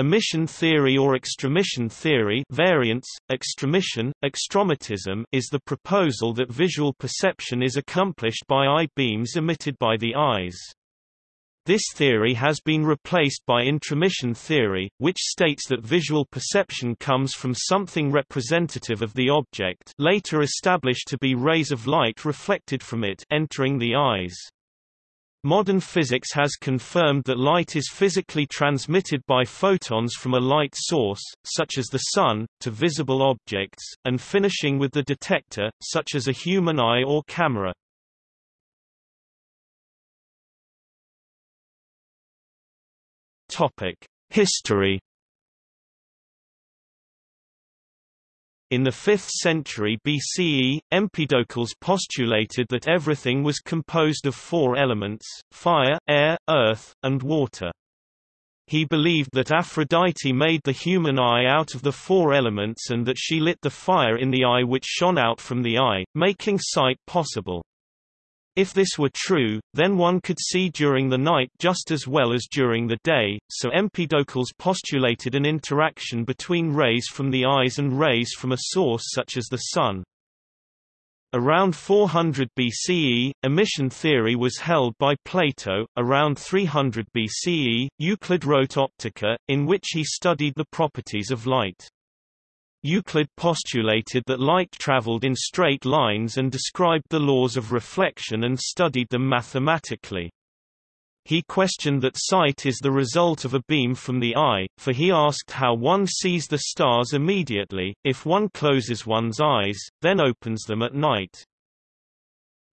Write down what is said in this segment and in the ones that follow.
Emission theory or extramission theory variants, extramission, extromatism is the proposal that visual perception is accomplished by eye beams emitted by the eyes. This theory has been replaced by intromission theory, which states that visual perception comes from something representative of the object later established to be rays of light reflected from it entering the eyes. Modern physics has confirmed that light is physically transmitted by photons from a light source, such as the Sun, to visible objects, and finishing with the detector, such as a human eye or camera. History In the 5th century BCE, Empedocles postulated that everything was composed of four elements, fire, air, earth, and water. He believed that Aphrodite made the human eye out of the four elements and that she lit the fire in the eye which shone out from the eye, making sight possible. If this were true, then one could see during the night just as well as during the day, so Empedocles postulated an interaction between rays from the eyes and rays from a source such as the sun. Around 400 BCE, emission theory was held by Plato. Around 300 BCE, Euclid wrote Optica, in which he studied the properties of light. Euclid postulated that light traveled in straight lines and described the laws of reflection and studied them mathematically. He questioned that sight is the result of a beam from the eye, for he asked how one sees the stars immediately, if one closes one's eyes, then opens them at night.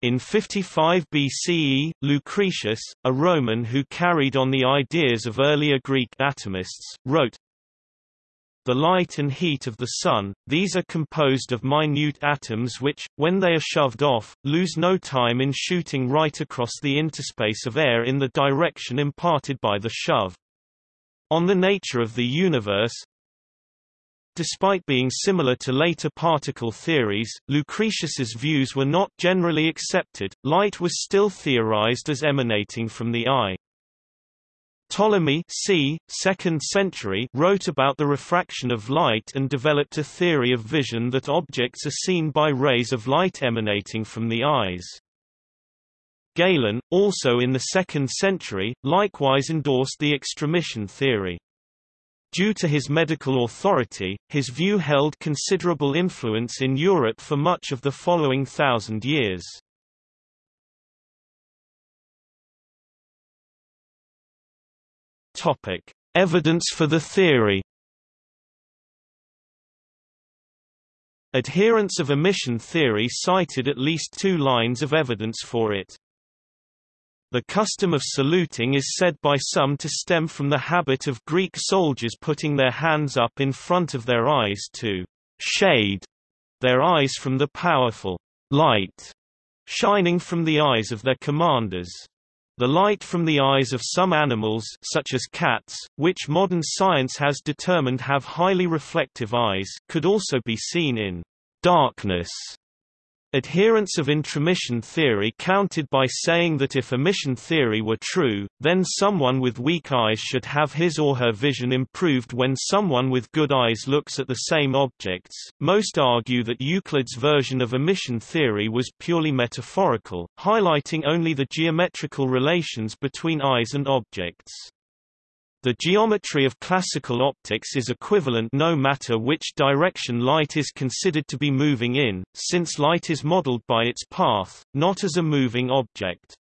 In 55 BCE, Lucretius, a Roman who carried on the ideas of earlier Greek atomists, wrote, the light and heat of the Sun, these are composed of minute atoms which, when they are shoved off, lose no time in shooting right across the interspace of air in the direction imparted by the shove. On the nature of the universe, Despite being similar to later particle theories, Lucretius's views were not generally accepted. Light was still theorized as emanating from the eye. Ptolemy c. 2nd century wrote about the refraction of light and developed a theory of vision that objects are seen by rays of light emanating from the eyes. Galen, also in the 2nd century, likewise endorsed the extramission theory. Due to his medical authority, his view held considerable influence in Europe for much of the following thousand years. Topic: Evidence for the theory. Adherents of emission theory cited at least two lines of evidence for it. The custom of saluting is said by some to stem from the habit of Greek soldiers putting their hands up in front of their eyes to shade their eyes from the powerful light shining from the eyes of their commanders. The light from the eyes of some animals such as cats, which modern science has determined have highly reflective eyes, could also be seen in darkness Adherents of intromission theory counted by saying that if emission theory were true, then someone with weak eyes should have his or her vision improved when someone with good eyes looks at the same objects. Most argue that Euclid's version of emission theory was purely metaphorical, highlighting only the geometrical relations between eyes and objects. The geometry of classical optics is equivalent no matter which direction light is considered to be moving in, since light is modeled by its path, not as a moving object.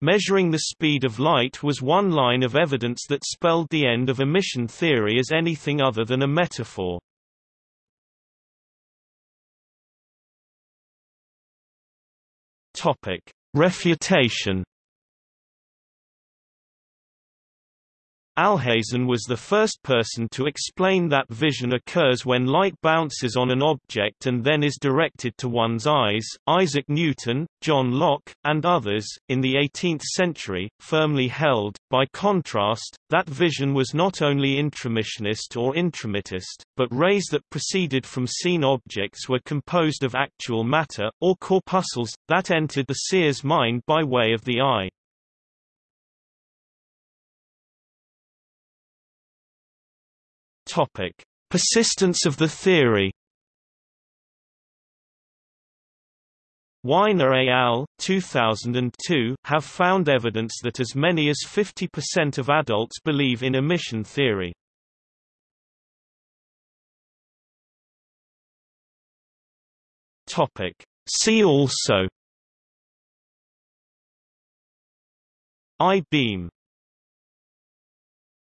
Measuring the speed of light was one line of evidence that spelled the end of emission theory as anything other than a metaphor. Refutation Alhazen was the first person to explain that vision occurs when light bounces on an object and then is directed to one's eyes. Isaac Newton, John Locke, and others, in the 18th century, firmly held, by contrast, that vision was not only intromissionist or intromitist, but rays that proceeded from seen objects were composed of actual matter, or corpuscles, that entered the seer's mind by way of the eye. Topic: Persistence of the theory. Winer et al. 2002 have found evidence that as many as 50% of adults believe in emission theory. Topic. See also I-beam